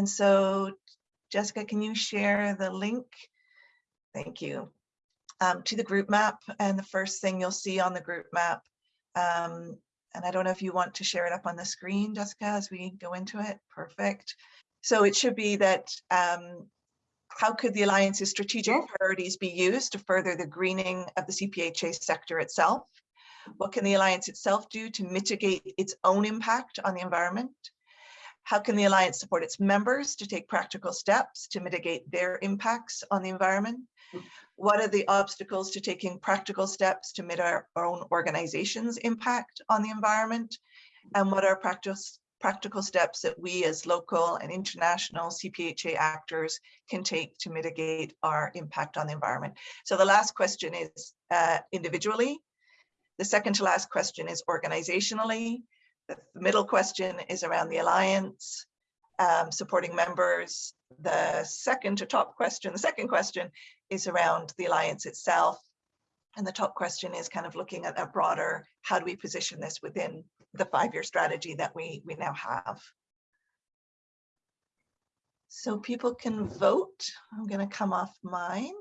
And so Jessica, can you share the link? Thank you. Um, to the group map and the first thing you'll see on the group map. Um, and I don't know if you want to share it up on the screen, Jessica, as we go into it. Perfect. So it should be that um, how could the Alliance's strategic priorities be used to further the greening of the CPHA sector itself? What can the Alliance itself do to mitigate its own impact on the environment? How can the Alliance support its members to take practical steps to mitigate their impacts on the environment? What are the obstacles to taking practical steps to mitigate our own organization's impact on the environment? And what are practice, practical steps that we as local and international CPHA actors can take to mitigate our impact on the environment? So the last question is uh, individually. The second to last question is organizationally. The middle question is around the Alliance, um, supporting members. The second to top question, the second question is around the Alliance itself. And the top question is kind of looking at a broader, how do we position this within the five-year strategy that we, we now have. So people can vote. I'm going to come off mine.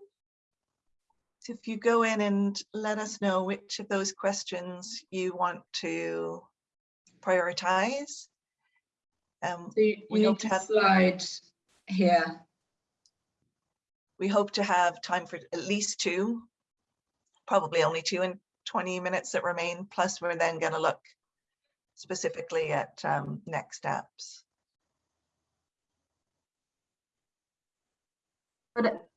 So if you go in and let us know which of those questions you want to prioritize. Um, so you, we hope to have slide here. We hope to have time for at least two, probably only two in 20 minutes that remain. Plus, we're then going to look specifically at um, next steps. But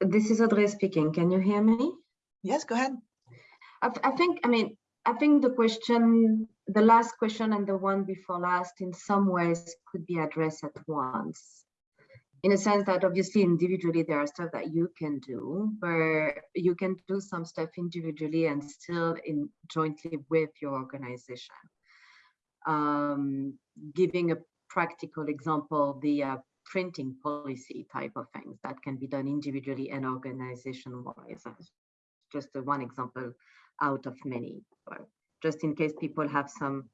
this is Audrey speaking. Can you hear me? Yes, go ahead. I, I think, I mean, I think the question, the last question and the one before last in some ways could be addressed at once. In a sense that obviously individually there are stuff that you can do, but you can do some stuff individually and still in jointly with your organization. Um, giving a practical example, the uh, printing policy type of things that can be done individually and organization wise. Just one example out of many, but just in case people have some,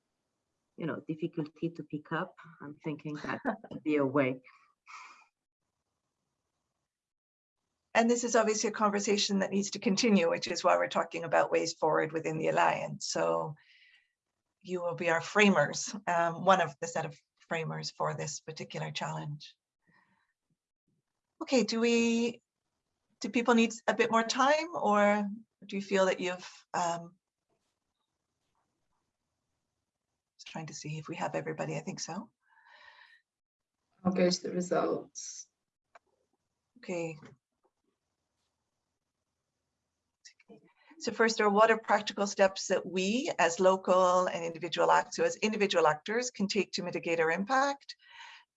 you know, difficulty to pick up, I'm thinking that would be a way. And this is obviously a conversation that needs to continue, which is why we're talking about ways forward within the Alliance. So you will be our framers, um, one of the set of framers for this particular challenge. Okay, do we, do people need a bit more time or do you feel that you've, um, just trying to see if we have everybody, I think so. I'll go to the results. Okay. So first, are what are practical steps that we as local and individual actors, so as individual actors can take to mitigate our impact?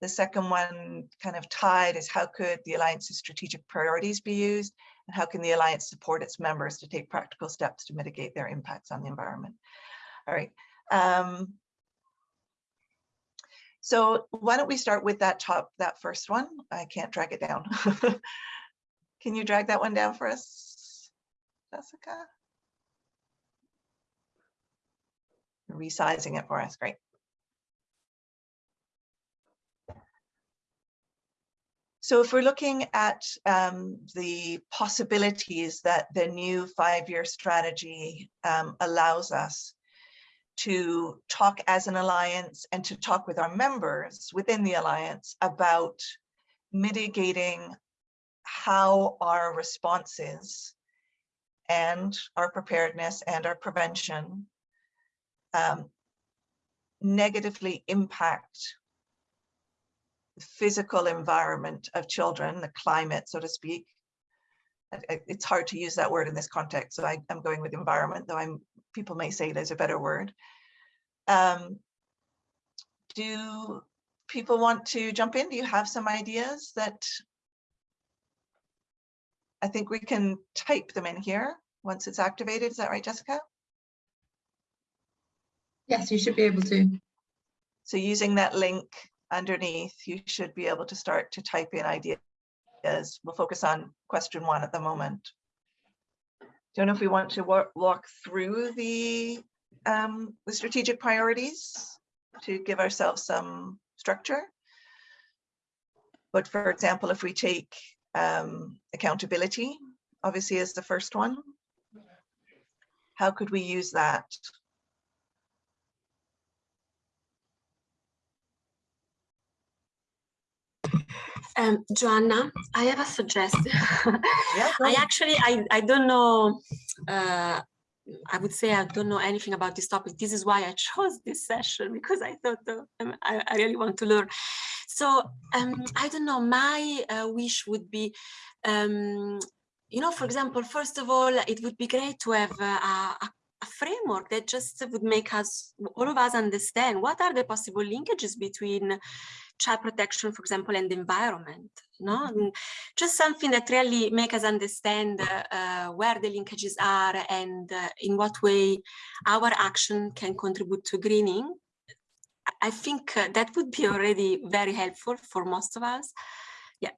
The second one kind of tied is how could the Alliance's strategic priorities be used? And how can the Alliance support its members to take practical steps to mitigate their impacts on the environment? All right. Um, so why don't we start with that top, that first one? I can't drag it down. Can you drag that one down for us, Jessica? Resizing it for us, great. So if we're looking at um, the possibilities that the new five-year strategy um, allows us to talk as an alliance and to talk with our members within the alliance about mitigating how our responses and our preparedness and our prevention um, negatively impact physical environment of children, the climate, so to speak. It's hard to use that word in this context, so I, am going with environment, though I'm people may say there's a better word. Um, do people want to jump in? Do you have some ideas that I think we can type them in here once it's activated. Is that right, Jessica? Yes, you should be able to. So using that link underneath, you should be able to start to type in ideas. We'll focus on question one at the moment. Don't know if we want to walk, through the, um, the strategic priorities to give ourselves some structure. But for example, if we take um, accountability, obviously is the first one. How could we use that? Um, Joanna, I have a suggestion. Yeah, I actually, I, I don't know, uh, I would say I don't know anything about this topic. This is why I chose this session because I thought uh, um, I, I really want to learn. So um, I don't know, my uh, wish would be, um, you know, for example, first of all, it would be great to have uh, a, a a framework that just would make us, all of us understand what are the possible linkages between child protection, for example, and the environment, no? And just something that really make us understand uh, where the linkages are and uh, in what way our action can contribute to greening. I- I think uh, that would be already very helpful for most of us. Yeah,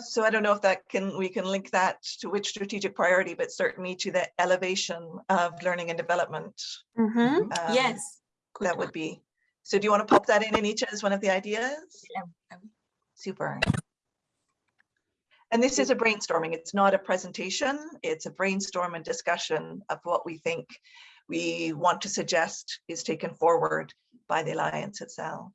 so I don't know if that can, we can link that to which strategic priority, but certainly to the elevation of learning and development. Mhm. Um, yes, good That one. would be, so do you want to pop that in, Anita, as one of the ideas? Yeah, Super. And this is a brainstorming. It's not a presentation. It's a brainstorm and discussion of what we think we want to suggest is taken forward by the Alliance itself.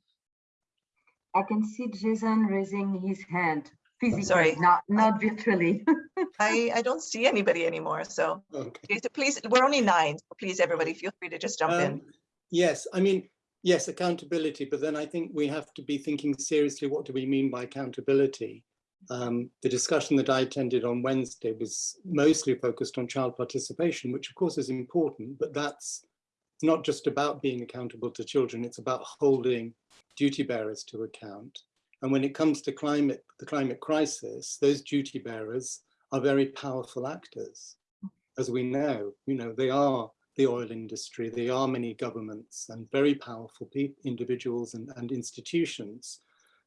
I can see Jason raising his hand physically, Sorry. not, not virtually. I, I don't see anybody anymore, so Okay. Jason, please, we're only nine, so please, everybody, feel free to just jump in. Um, Yes, I mean, yes, accountability, but then I think we have to be thinking seriously, what do we mean by accountability? Um, the discussion that I attended on Wednesday was mostly focused on child participation, which of course is important, but that's not just about being accountable to children, it's about holding duty bearers to account. And when it comes to climate, the climate crisis, those duty bearers are very powerful actors. As we know, you know, they are the oil industry, they are many governments and very powerful individuals and, and institutions.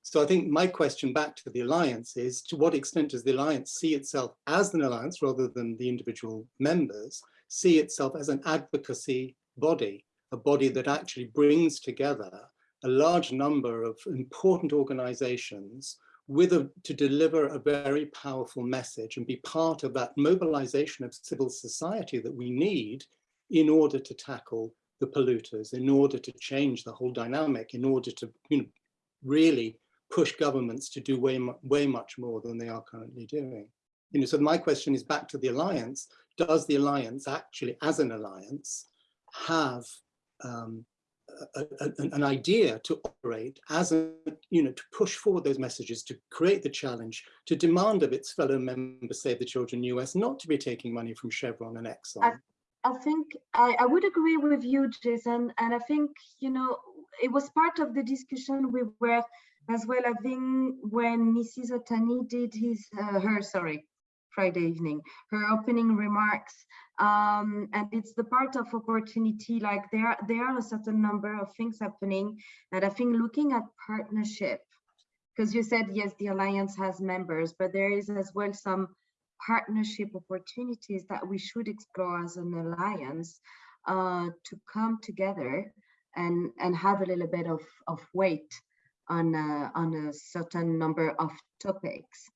So I think my question back to the alliance is to what extent does the alliance see itself as an alliance rather than the individual members, see itself as an advocacy body, a body that actually brings together a large number of important organizations with a, to deliver a very powerful message and be part of that mobilization of civil society that we need in order to tackle the polluters, in order to change the whole dynamic, in order to you know, really push governments to do way, way much more than they are currently doing. You know, so my question is back to the alliance. Does the alliance actually, as an alliance, have um, a, a- an- idea to operate as a, you know, to push forward those messages, to create the challenge, to demand of its fellow members, Save the Children US, not to be taking money from Chevron and Exxon? I think I, I would agree with you, Jason. And I think, you know, it was part of the discussion we were as well having when Mrs. Otani did his, uh, her, sorry, Friday evening, her opening remarks. Um, and it's the part of opportunity, like there, there are a certain number of things happening. And I think looking at partnership, because you said, yes, the Alliance has members, but there is as well some partnership opportunities that we should explore as an alliance uh, to come together and and have a little bit of of weight on a, on a certain number of topics.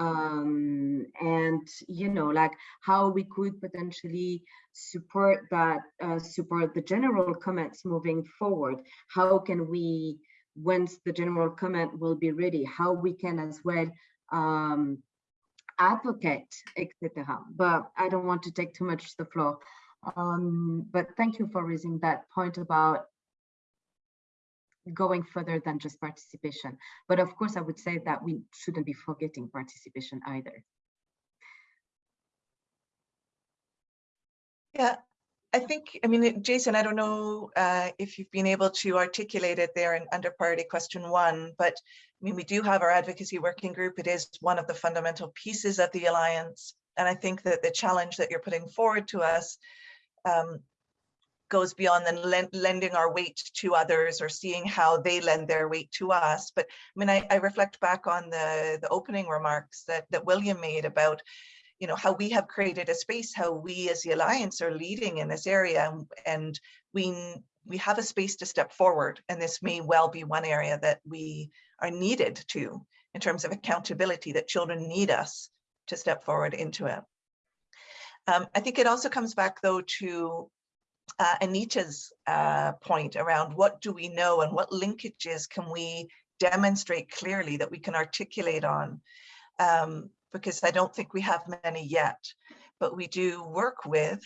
Um and you know like how we could potentially support that uh, support the general comments moving forward how can we once the general comment will be ready how we can as well um advocate, etc. But I don't want to take too much the floor. Um, but thank you for raising that point about going further than just participation. But of course, I would say that we shouldn't be forgetting participation either. Yeah, I think, I mean, Jason, I don't know uh, if you've been able to articulate it there in under priority question one, but I mean, we do have our advocacy working group. It is one of the fundamental pieces of the Alliance. And I think that the challenge that you're putting forward to us um, goes beyond then len- lending our weight to others or seeing how they lend their weight to us. But I mean, I, I reflect back on the, the opening remarks that, that William made about you know, how we have created a space, how we as the Alliance are leading in this area. and- And we, we have a space to step forward and this may well be one area that we are needed to in terms of accountability that children need us to step forward into it. Um, I think it also comes back though to uh, Anita's uh, point around what do we know and what linkages can we demonstrate clearly that we can articulate on um, because I don't think we have many yet, but we do work with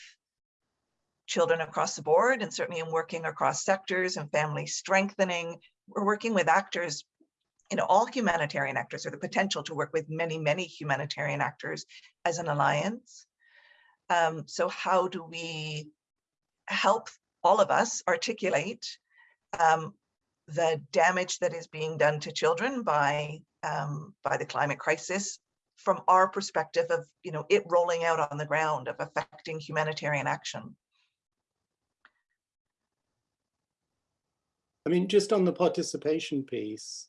children across the board and certainly in working across sectors and family strengthening. We're working with actors, you know, all humanitarian actors or the potential to work with many, many humanitarian actors as an alliance. Um, so how do we help all of us articulate um, the damage that is being done to children by um, by the climate crisis from our perspective of you know it rolling out on the ground of affecting humanitarian action. I mean, just on the participation piece,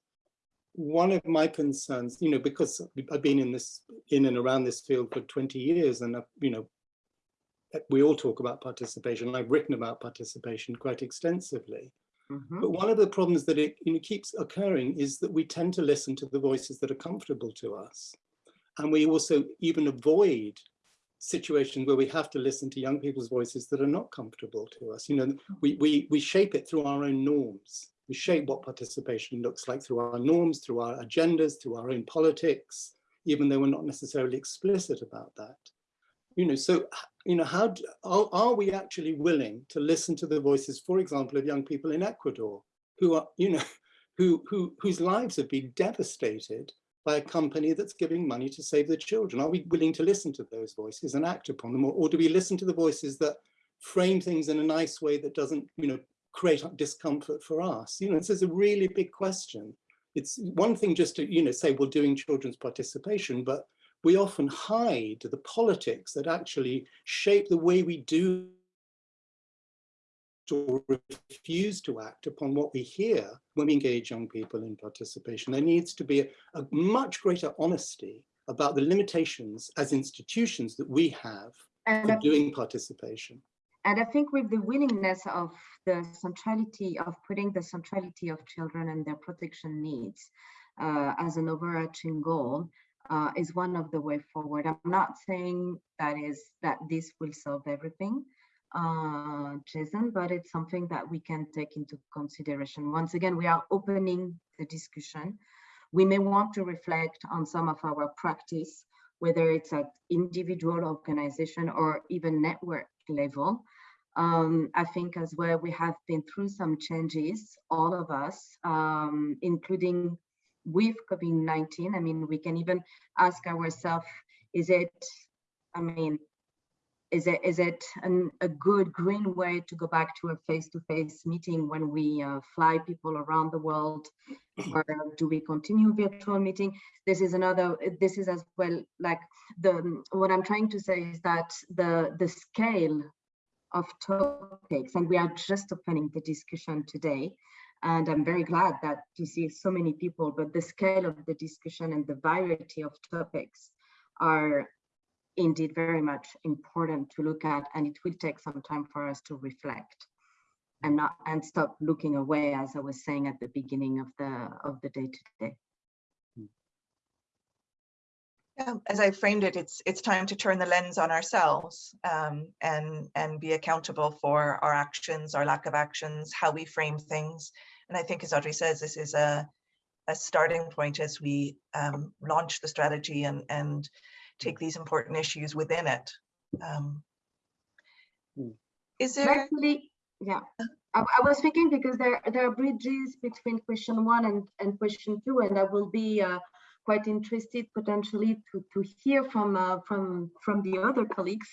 one of my concerns, you know, because I've been in this, in and around this field for 20 years and, you know, we all talk about participation. I've written about participation quite extensively. Mhm. But one of the problems that it you know, keeps occurring is that we tend to listen to the voices that are comfortable to us. And we also even avoid situations where we have to listen to young people's voices that are not comfortable to us. You know, we, we, we shape it through our own norms. We shape what participation looks like through our norms, through our agendas, through our own politics, even though we're not necessarily explicit about that. You know, so, you know, how do, are, are we actually willing to listen to the voices, for example, of young people in Ecuador who are, you know, who, who, whose lives have been devastated by a company that's giving money to save the children? Are we willing to listen to those voices and act upon them? Or, or do we listen to the voices that frame things in a nice way that doesn't, you know, create discomfort for us? You know, this is a really big question. It's one thing just to, you know, say we're doing children's participation, but we often hide the politics that actually shape the way we do or refuse to act upon what we hear when we engage young people in participation. There needs to be a, a much greater honesty about the limitations as institutions that we have And for doing participation. And I think with the willingness of the centrality of putting the centrality of children and their protection needs uh, as an overarching goal uh, is one of the way forward. I'm not saying that is that this will solve everything, uh, Jason, but it's something that we can take into consideration. Once again, we are opening the discussion. We may want to reflect on some of our practice, whether it's at individual organization or even network level. Um, I think as well, we have been through some changes, all of us, um, including with COVID-19. I mean, we can even ask ourselves, is it, I mean, is it is it an, a good green way to go back to a face-to-face meeting when we uh, fly people around the world or do we continue virtual meeting this is another this is as well like the what i'm trying to say is that the the scale of topics and we are just opening the discussion today and i'm very glad that you see so many people but the scale of the discussion and the variety of topics are indeed very much important to look at and it will take some time for us to reflect and not and stop looking away as i was saying at the beginning of the of the day today Yeah, as I framed it, it's it's time to turn the lens on ourselves um, and and be accountable for our actions, our lack of actions, how we frame things. And I think, as Audrey says, this is a a starting point as we um, launch the strategy and and take these important issues within it. Um, Mm. is there? actually yeah I, I was thinking because there there are bridges between question one and and question two and i will be uh, quite interested potentially to to hear from uh, from from the other colleagues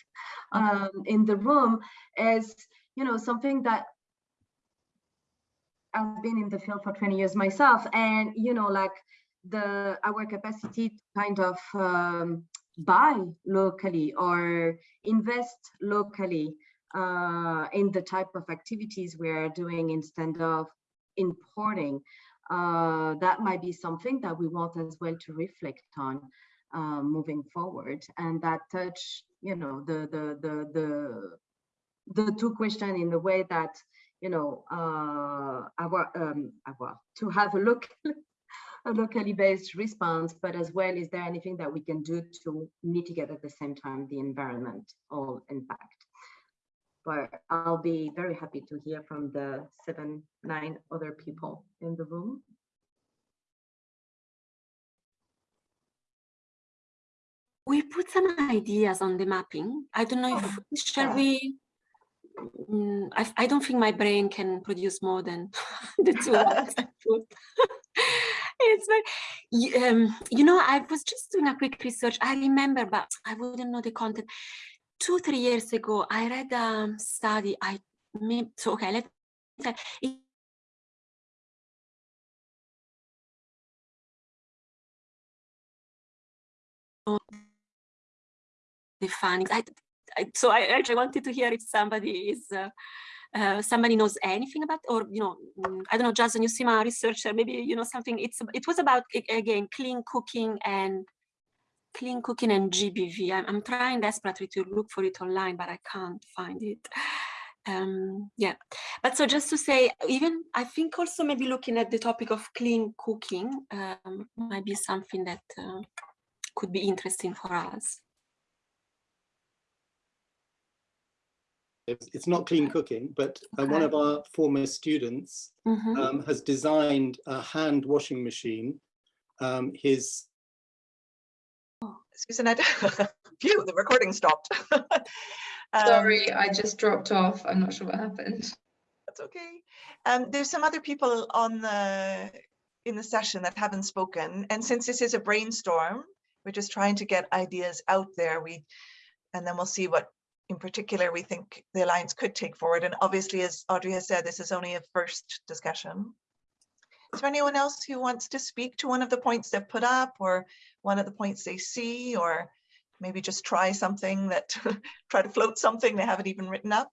um, in the room as you know something that I've been in the field for 20 years myself and you know like the our capacity to kind of um, buy locally or invest locally uh, in the type of activities we are doing instead of importing. Uh, that might be something that we want as well to reflect on uh, moving forward, and that touch, you know, the the the the the two question in the way that you know, uh, our, um, our, to have a look, a locally based response, but as well, is there anything that we can do to mitigate at the same time the environmental impact? But I'll be very happy to hear from the seven, nine other people in the room. We put some ideas on the mapping. I don't know if, shall yeah. we? Mm, I, I don't think my brain can produce more than the two words I put. it's very, um, you know, I was just doing a quick research. I remember, but I wouldn't know the content. Two, three years ago, I read a study. I may, so okay, let me. it the findings. I, I, so I actually wanted to hear if somebody is, uh, uh, somebody knows anything about, or you know, mm, I don't know, Jason, you seem a researcher. Maybe you know something. It's it was about again clean cooking and clean cooking and GBV. I'm, I'm trying desperately to look for it online, but I can't find it. Um, yeah, but so just to say, even I think also maybe looking at the topic of clean cooking um, might be something that uh, could be interesting for us. It's, not clean cooking, but uh, one of our former students Mhm. um, has designed a hand washing machine. Um, his Susan, I, don't, phew, the recording stopped. Um, Sorry, I just dropped off. I'm not sure what happened. That's okay. Um, there's some other people on the, in the session that haven't spoken. And since this is a brainstorm, we're just trying to get ideas out there. We, and then we'll see what in particular we think the Alliance could take forward. And obviously, as Audrey has said, this is only a first discussion. Is there anyone else who wants to speak to one of the points they've put up or one of the points they see or maybe just try something that, try to float something they haven't even written up?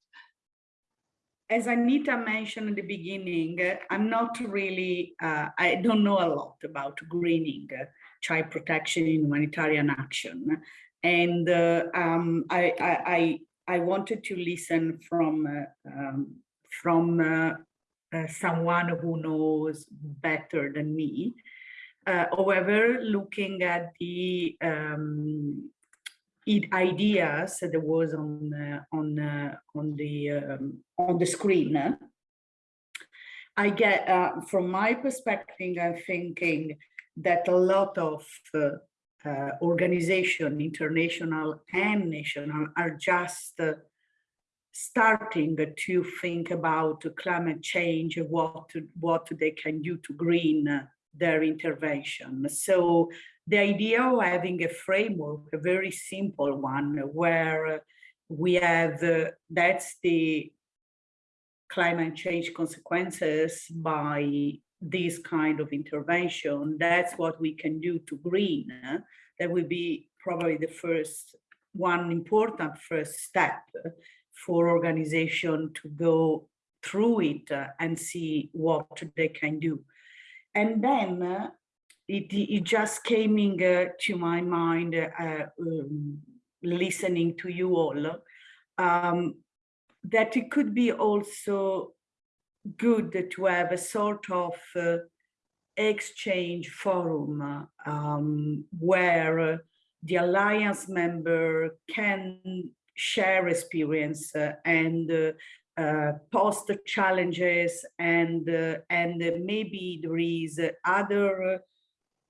as Anita mentioned in the beginning, uh, I'm not really, uh, I don't know a lot about greening uh, child protection in humanitarian action. And uh, um, I, I, I, wanted to listen from, uh, um, from uh, someone who knows better than me. Uh, however, looking at the um, ideas that was on uh, on uh, on the um, on the screen i get uh, from my perspective i'm thinking that a lot of organization international and national are just starting to think about climate change what what they can do to green their intervention so the idea of having a framework, a very simple one, where we have, uh, that's the climate change consequences by this kind of intervention. That's what we can do to green. That will be probably the first, one important first step for organization to go through it uh, and see what they can do. And then uh, it, it just came in uh, to my mind uh, um, listening to you all um, that it could be also good to have a sort of uh, exchange forum um, where the alliance member can share experience uh, and uh, uh, post challenges and and maybe there is other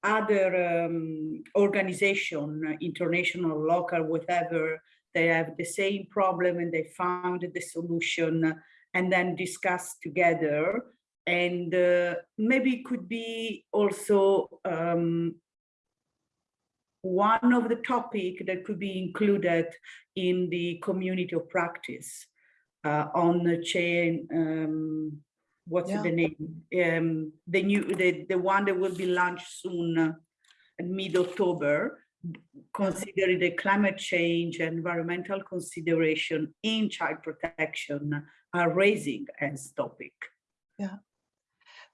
other um, organization, international, local, whatever, they have the same problem and they found the solution and then discuss together. And uh, maybe it could be also um, one of the topic that could be included in the community of practice uh, on the chain, um, what's Yeah. the name? Um, the new, the, the one that will be launched soon uh, in mid-October, considering the climate change, environmental consideration in child protection are raising as topic.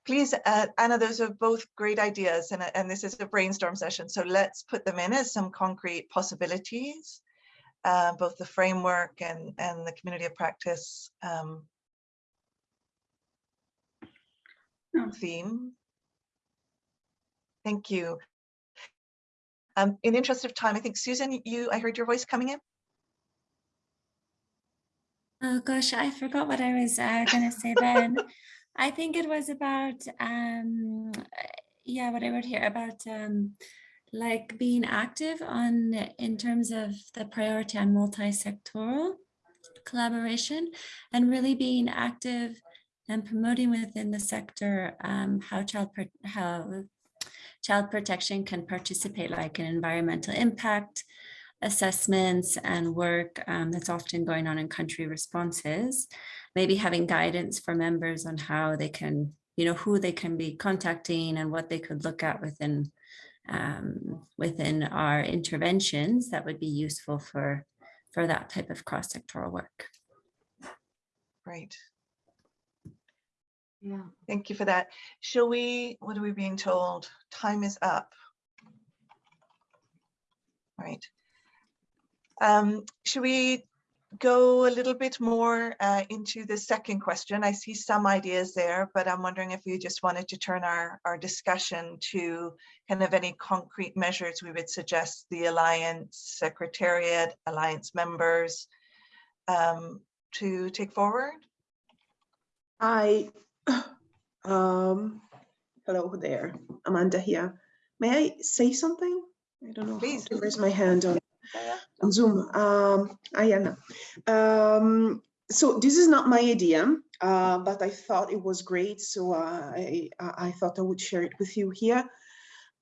Please, uh, Anna, those are both great ideas and, and this is a brainstorm session. So let's put them in as some concrete possibilities. Uh, both the framework and, and the community of practice um, theme. Thank you. Um, in the interest of time, I think Susan, you, I heard your voice coming in. Oh gosh, I forgot what I was uh, going to say then. I think it was about, um, yeah, what I wrote here about um, like being active on in terms of the priority on multi-sectoral collaboration and really being active and promoting within the sector um, how child how child protection can participate like in environmental impact assessments and work um, that's often going on in country responses, maybe having guidance for members on how they can, you know, who they can be contacting and what they could look at within um, within our interventions that would be useful for for that type of cross-sectoral work. Great. Yeah. Thank you for that. Shall we, what are we being told? Time is up. Right. Um, should we go a little bit more uh, into the second question? I see some ideas there, but I'm wondering if we just wanted to turn our, our discussion to kind of any concrete measures we would suggest the Alliance Secretariat, Alliance members um, to take forward. I, um, hello there, Amanda here. May I say something? I don't know. Please. Raise my hand on, on Zoom. Um, Ayana. Um, so this is not my idea, uh, but I thought it was great. So uh, I, I I thought I would share it with you here.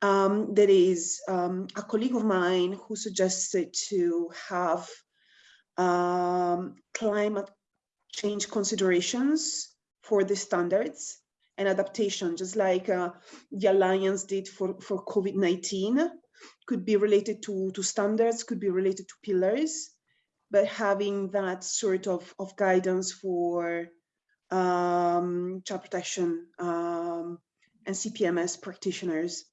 Um, there is um, a colleague of mine who suggested to have um, climate change considerations for the standards and adaptation, just like uh, the Alliance did for, for COVID-19, could be related to, to standards, could be related to pillars, but having that sort of, of guidance for um, child protection um, and CPMS practitioners.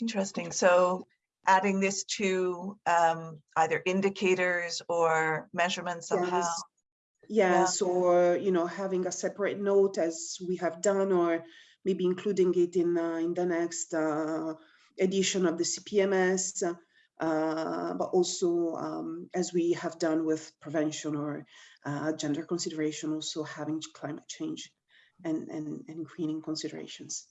Interesting. So adding this to um, either indicators or measurements somehow. Yes. Yes, or, you know, having a separate note as we have done, or maybe including it in, uh, in the next uh, edition of the CPMS, uh, but also um, as we have done with prevention or uh, gender consideration, also having climate change and, and, and greening considerations.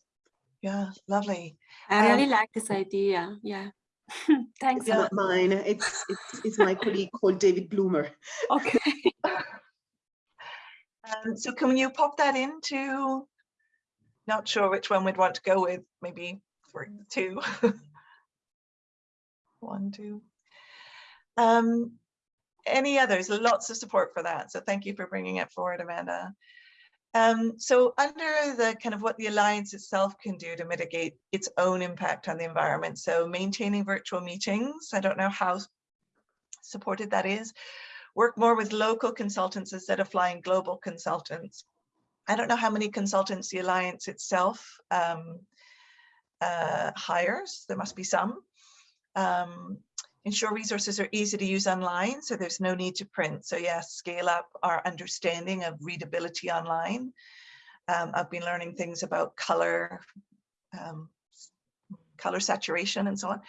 Yeah, lovely. I really Um, like this idea. Yeah. Thanks. It's not mine, it's, it's, it's my colleague called David Bloomer. Okay. Um, so can you pop that into? Not sure which one we'd want to go with, maybe for two. One, two. Um, any others? Lots of support for that. So thank you for bringing it forward, Amanda. Um, so under the kind of what the Alliance itself can do to mitigate its own impact on the environment. So maintaining virtual meetings. I don't know how supported that is. Work more with local consultants instead of flying global consultants. I don't know how many consultants the Alliance itself um, uh, hires. There must be some. Um, ensure resources are easy to use online, so there's no need to print. So yes, scale up our understanding of readability online. Um, I've been learning things about color, um, color saturation and so on.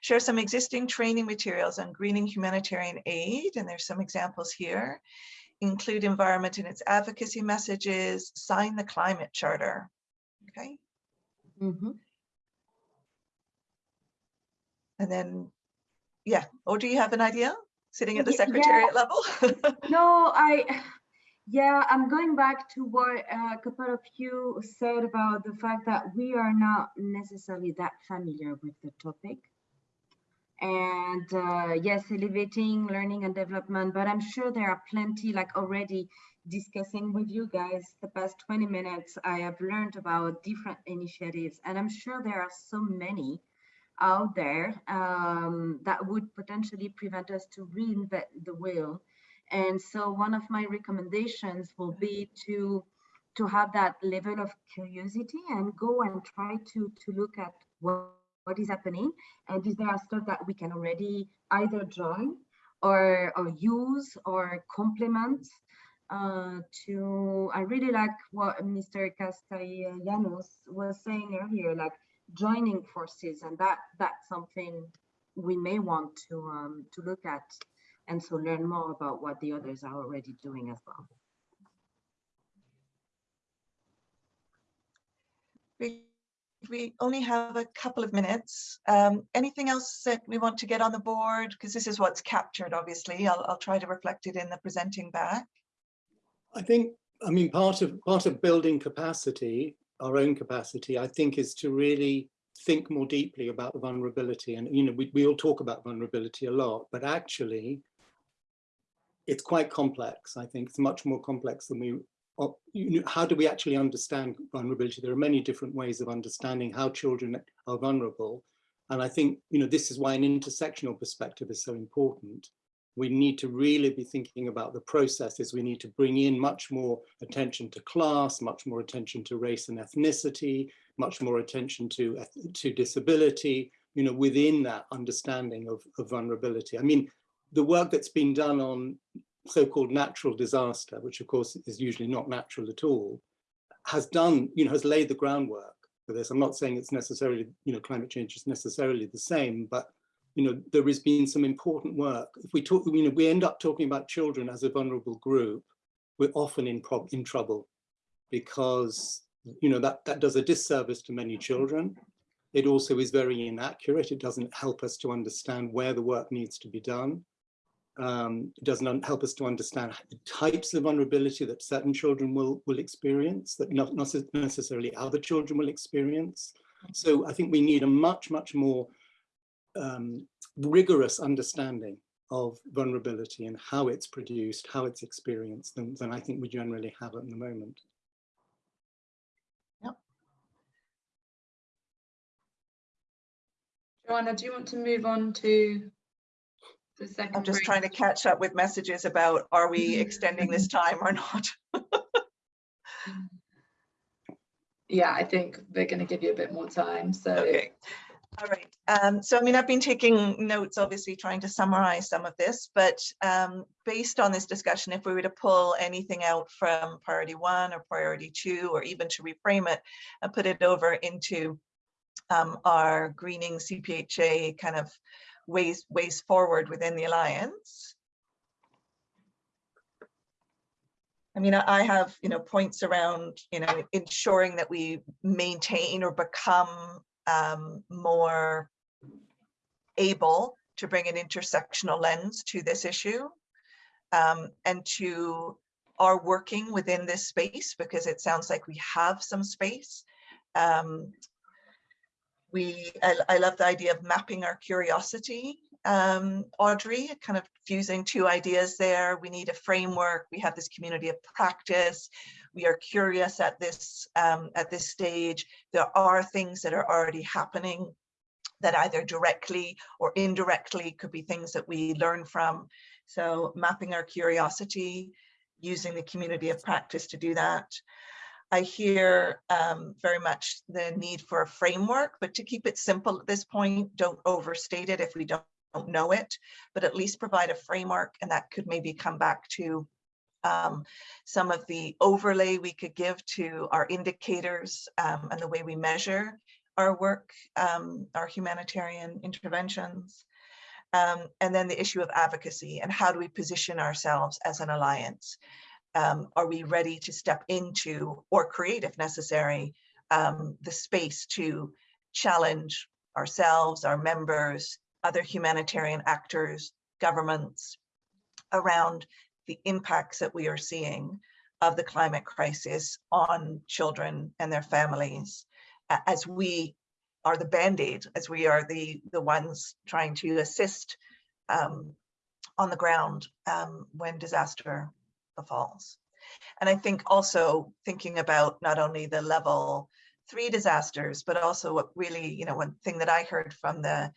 Share some existing training materials on greening humanitarian aid, and there's some examples here. Include environment in its advocacy messages, sign the climate charter. Okay, Mhm. And then, yeah, or do you have an idea? Sitting at the Ye- yeah. secretariat level? No, I, yeah, I'm going back to what uh, a couple of you said about the fact that we are not necessarily that familiar with the topic. And uh, yes, elevating learning and development, but I'm sure there are plenty like already discussing with you guys the past 20 minutes, I have learned about different initiatives and I'm sure there are so many out there um, that would potentially prevent us to reinvent the wheel. And so one of my recommendations will be to to have that level of curiosity and go and try to to look at what, what is happening and is there stuff that we can already either join or or use or complement uh, to, I really like what Mr. Castellanos was saying earlier, like joining forces, and that that's something we may want to um, to look at, and so learn more about what the others are already doing as well. We, we only have a couple of minutes. Um, anything else that we want to get on the board? Because this is what's captured, obviously. I'll, I'll try to reflect it in the presenting back. I think, I mean, part of part of building capacity, our own capacity, I think, is to really think more deeply about vulnerability. And you know, we, we all talk about vulnerability a lot, but actually, it's quite complex. I think it's much more complex than we. uh, You know, how do we actually understand vulnerability? There are many different ways of understanding how children are vulnerable, and I think you know this is why an intersectional perspective is so important we need to really be thinking about the processes. We need to bring in much more attention to class, much more attention to race and ethnicity, much more attention to, to disability, you know, within that understanding of, of vulnerability. I mean, the work that's been done on so-called natural disaster, which of course is usually not natural at all, has done, you know, has laid the groundwork for this. I'm not saying it's necessarily, you know, climate change is necessarily the same, but you know, there has been some important work. If we talk, you know, we end up talking about children as a vulnerable group, we're often in, in trouble because, you know, that, that does a disservice to many children. It also is very inaccurate. It doesn't help us to understand where the work needs to be done. Um, it doesn't help us to understand the types of vulnerability that certain children will, will experience, that not, not necessarily other children will experience. So I think we need a much, much more um, rigorous understanding of vulnerability and how it's produced, how it's experienced than, than I think we generally have at the moment. Yep. Joanna, do you want to move on to the second? I'm just break? trying to catch up with messages about are we extending this time or not? Yeah, I think we're going to give you a bit more time. So Okay. All right. Um, so, I mean, I've been taking notes, obviously trying to summarize some of this, but um, based on this discussion, if we were to pull anything out from priority one or priority two, or even to reframe it and put it over into um, our greening CPHA kind of ways, ways forward within the Alliance. I mean, I I have, you know, points around, you know, ensuring that we maintain or become um, more able to bring an intersectional lens to this issue um, and to are working within this space because it sounds like we have some space. Um, we, I, I love the idea of mapping our curiosity, um, Audrey, kind of fusing two ideas there. We need a framework. We have this community of practice we are curious at this um, at this stage. There are things that are already happening that either directly or indirectly could be things that we learn from. So mapping our curiosity, using the community of practice to do that. I hear um, very much the need for a framework, but to keep it simple at this point, don't overstate it if we don't, don't know it, but at least provide a framework and that could maybe come back to um, some of the overlay we could give to our indicators um, and the way we measure our work, um, our humanitarian interventions. Um, and then the issue of advocacy and how do we position ourselves as an alliance? Um, are we ready to step into or create, if necessary, um, the space to challenge ourselves, our members, other humanitarian actors, governments around the impacts that we are seeing of the climate crisis on children and their families as we are the band-aid, as we are the, the ones trying to assist um, on the ground um, when disaster befalls. And I think also thinking about not only the level three disasters, but also what really, you know, one thing that I heard from the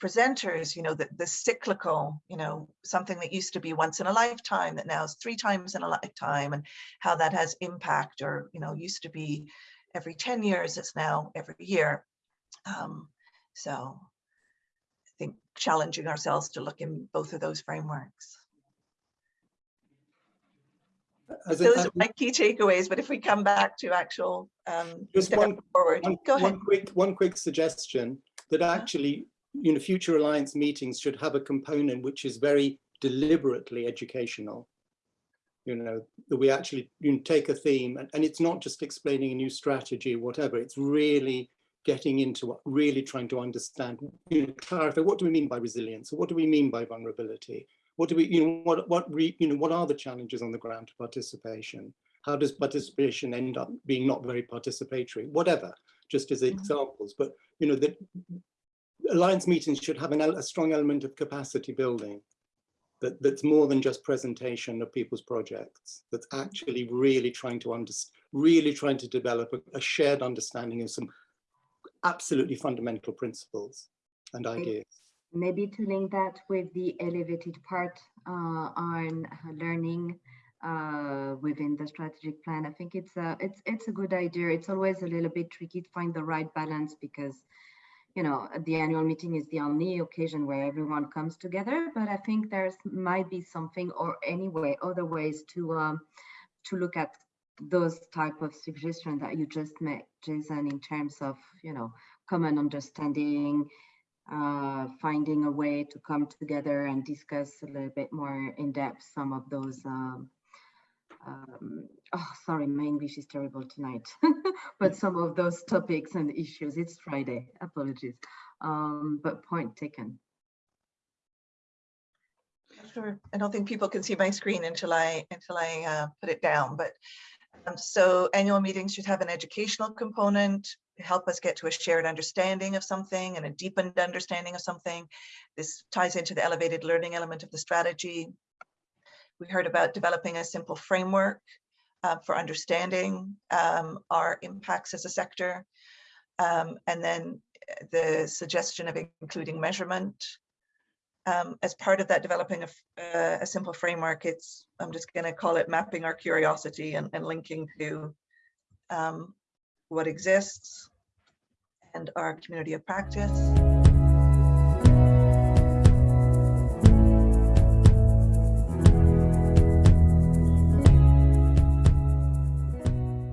presenters, you know, the, the cyclical, you know, something that used to be once in a lifetime that now is three times in a lifetime and how that has impact or, you know, used to be every 10 years, it's now every year. Um, so I think challenging ourselves to look in both of those frameworks. As Those are my key takeaways, but if we come back to actual um, Just one- forward, One, go ahead. one quick, one quick suggestion that Uh-huh. actually, you know, future alliance meetings should have a component which is very deliberately educational. You know, that we actually you know, take a theme and, and it's not just explaining a new strategy or whatever, it's really getting into what really trying to understand, you know, clarify what do we mean by resilience? What do we mean by vulnerability? What do we, you know, what, what, re, you know, what are the challenges on the ground to participation? How does participation end up being not very participatory? Whatever just as Mhm. examples, but you know that alliance meetings should have an, a strong element of capacity building that, that's more than just presentation of people's projects, that's actually really trying to understand, really trying to develop a, a shared understanding of some absolutely fundamental principles and ideas. Maybe to link that with the elevated part uh, on uh, learning uh, within the strategic plan. I think it's a it's it's a good idea. It's always a little bit tricky to find the right balance because you know the annual meeting is the only occasion where everyone comes together. But I think there's might be something or anyway other ways to um, to look at those type of suggestions that you just made, Jason, in terms of you know common understanding, uh, finding a way to come together and discuss a little bit more in depth some of those. Um, um, oh, sorry, my English is terrible tonight, but some of those topics and issues. It's Friday, apologies, um, but point taken. Sure. I don't think people can see my screen until I until I uh, put it down. But um, so annual meetings should have an educational component, help us get to a shared understanding of something and a deepened understanding of something. This ties into the elevated learning element of the strategy. We heard about developing a simple framework uh, for understanding um, our impacts as a sector. Um, and then uh, the suggestion of including measurement um, as part of that developing a, uh, a simple framework, it's, I'm just going to call it mapping our curiosity and, and linking to um, what exists and our community of practice.